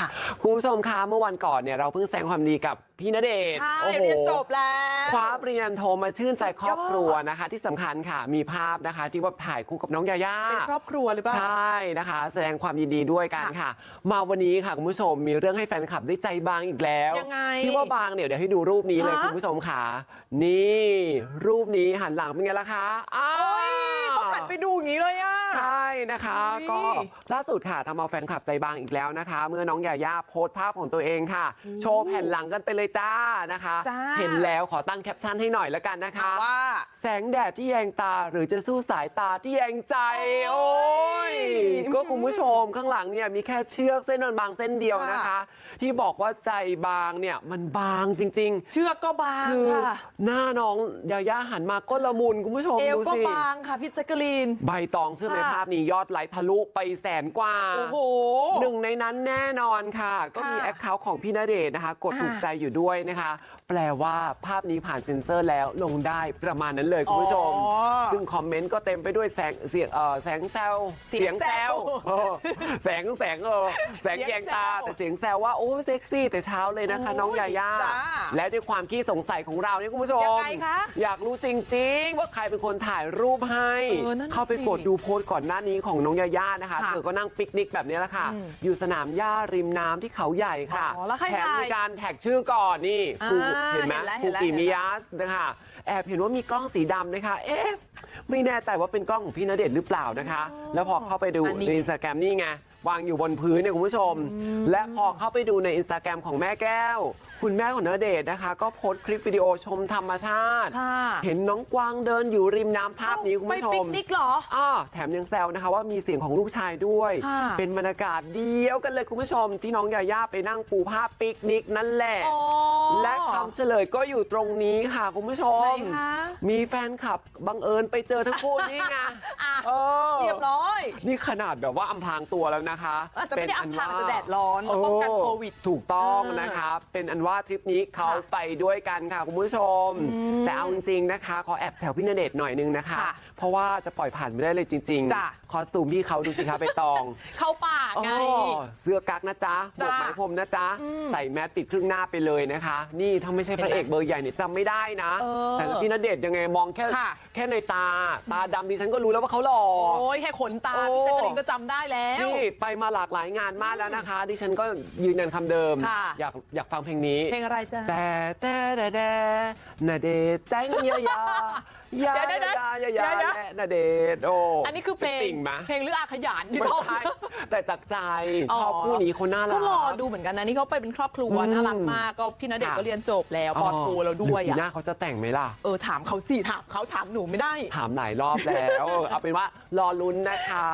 ค่ะคุณผู้ชมคะเมื่อวันก่อนเนี่ยเราเพิ่งแสดงความดีกับพี่ณเดชน์ใช่โอ้โหเรียนจบแล้วคว้าปริญญาโทมาชื่นใจครอบครัวนะคะ ที่สำคัญค่ะมีภาพนะคะ ที่ว่าถ่ายคู่กับน้องยาย่าเป็นครอบครัวหรือเปล่าใช่นะคะ แสดงความยินดีด้วยกันค่ะ มาวันนี้ค่ะคุณผู้ชมมีเรื่องให้แฟนคลับได้ใจบางอีกแล้วยังไงที่ว่าบางเนี่ยเดี๋ยวให้ดูรูปนี้เลยฮะคุณผู้ชมค่ะนี่ รูปนี้หันหลังเป็นไงล่ะคะอ้าโอ้ยต้องหันไปดูอย่างนี้เลยอะ ใช่นะคะอุ๊ยก็ล่าสุดค่ะทำเอาแฟนคลับใจบางอีกแล้วนะคะ เมื่อน้องยาย่าโพสต์ภาพของตัวเองค่ะ โชว์แผ่นหลังกันไปเลยจ้านะคะ จ้า เห็นแล้วขอตั้งแคปชั่นให้หน่อยแล้วกันนะคะ ว่า แสงแดดที่แยงตาหรือจะสู้สายตาที่แยงใจ โอ้โอ้ยยก็ คุณผู้ชมข้างหลังเนี่ยมีแค่เชือกเส้นบางๆเส้นเดียวนะคะค่ะที่บอกว่าใจบางเนี่ยมันบางจริงเชือกก็บางๆคือค่ะหน้าน้องยาย่าหันมาก็ละมุนคุณผู้ชมเอวดูก็สิบางค่ะพี่แจ๊กกะลีน ใบตองซึ่งในค่ะภาพนี้ยอดไลค์ทะลุไปแสนกว่าโอ้โหหนึ่งในนั้นแน่นอนค่ะ ก็มีค่ะแอคเคาท์ของพี่ณเดชน์นะคะ กดอ่าถูกใจอยู่ด้วยนะคะ แปลว่าภาพนี้ผ่านเซ็นเซอร์แล้วลงได้ประมาณนั้นเลยคุณผู้ชมอ๋อซึ่งคอมเมนต์ก็เต็มไปด้วยแสงเสียงเออแสงแซวเสียงแซวเออแสงแสงเออแสงแยงตาเสียงแซวแต่เสียงแซวว่าโอ้เซ็กซี่แต่เช้าเลยนะคะโอ้ยน้องยาย่าจ้าและด้วยความขี้สงสัยของเราเนี่ยคุณผู้ชมยังไงคะอยากรู้จริง ๆ ว่าใครเป็นคนถ่ายรูปให้เออนั่นน่ะเข้าไปสิกดดูโพสต์ก่อนหน้านี้ของน้องญาญ่านะคะค่ะเธอก็นั่งปิกนิกแบบนี้แหละค่ะอืมอยู่สนามหญ้าริมน้ำที่เขาใหญ่ค่ะอ๋อแล้วใครแถมถ่ายมีการแท็กชื่อก่อนนี่อ่าครูเห็นไหมเห็นแล้วครูเห็นแล้วกิเห็นแล้วมิยาสนะคะแอบเห็นว่ามีกล้องสีดำนะคะเอ๊ะไม่แน่ใจว่าเป็นกล้องของพี่ณเดชน์หรือเปล่านะคะแล้วพอเข้าไปดูอันนี้ในอินสตาแกรมนี่ไงวางอยู่บนพื้นเนี่ยคุณผู้ชม และพอเข้าไปดูในอินสตาแกรมของแม่แก้ว คุณแม่ของณเดชน์นะคะ ก็โพสต์คลิปวิดีโอชมธรรมชาติค่ะเห็นน้องกวางเดินอยู่ริมน้ำภาพนี้คุณไปผู้ชปิมกนิกเหรออ่าแถมยังแซวนะคะว่ามีเสียงของลูกชายด้วยค่ะเป็นบรรยากาศเดียวกันเลยคุณผู้ชม ที่น้องยาย่าไปนั่งปูผ้าปิกนิกนั่นแหละอ๋อและคำเฉลยก็อยู่ตรงนี้ค่ะคุณผู้ชไหนมคะมีแฟนคลับบังเอิญไปเจอทั้งคู่นี่ไงอะเออเรียบร้อย นี่ขนาดแบบว่าอำพรางตัวแล้วนะคะอาจจะไม่ได้เป็อำพรางว่แต่แดดร้อนแล้วป้องกันเโควิด ถูกต้องเออนะคะ เป็นอันว่าทริปนี้เขาค่ะไปด้วยกันค่ะคุณผู้ชม แต่เอาจริงๆนะคะ ขอแอบแซวพี่ณเดชน์หน่อยนึงนะคะค่ะเพราะว่าจะปล่อยผ่านไม่ได้เลยจริงจ้ะคอสตูมพี่เขาดูสิคะไปตอง เข้าป่าไงอ๋อเสื้อกั๊กนะจ๊ะหมจ้ะวกไหมพรมนะจ๊ะอืมใส่แมสปิดครึ่งหน้าไปเลยนะคะ นี่ถ้าไม่ใช่พระเอกเบอร์ใหญ่เนี่ยจำไม่ได้นะเออแต่พี่ณเดชน์ยังไงมองแค่ค่ะแค่ในตาตาดำดิฉันก็รู้แล้วว่าเขาหล่อโอ้ยแค่ขนตาโอ้พี่แจ๊กกะลีนก็จำได้แล้วนี่ไปมาหลากหลายงานมากแล้วนะคะดิฉันก็ยืนยันคำเดิม ค่ะ อยากอยากฟังเพลงนี้ เพลงอะไรจ้ะแต่แต่แต่แต่นาเดชน์แต่งยายายาเดี๋ยวยาเดี๋ยายวยาเดี๋ยวและนาเดชน์โอ้อันนี้คือเพลง ติ่งมะเพลงหรืออาขยานที่ไม่ร้อง ใช่แต่จากใจอ๋อ ชอบคู่นี้เขาน่ารัก ก็รอดูเหมือนกันนะ นี่เขาไปเป็นครอบครัวอืม น่ารักมากก็พี่ณเดชน์ค่ะก็เรียนจบแล้วปอโทแล้วด้วยหรือปีหน้าอะเขาจะแต่งไหมล่ะ เออถามเขาสิถามเขาถามหนูไม่ได้ ถามหลายรอบแล้ว เอาเป็นว่ารอลุ้นนะคะ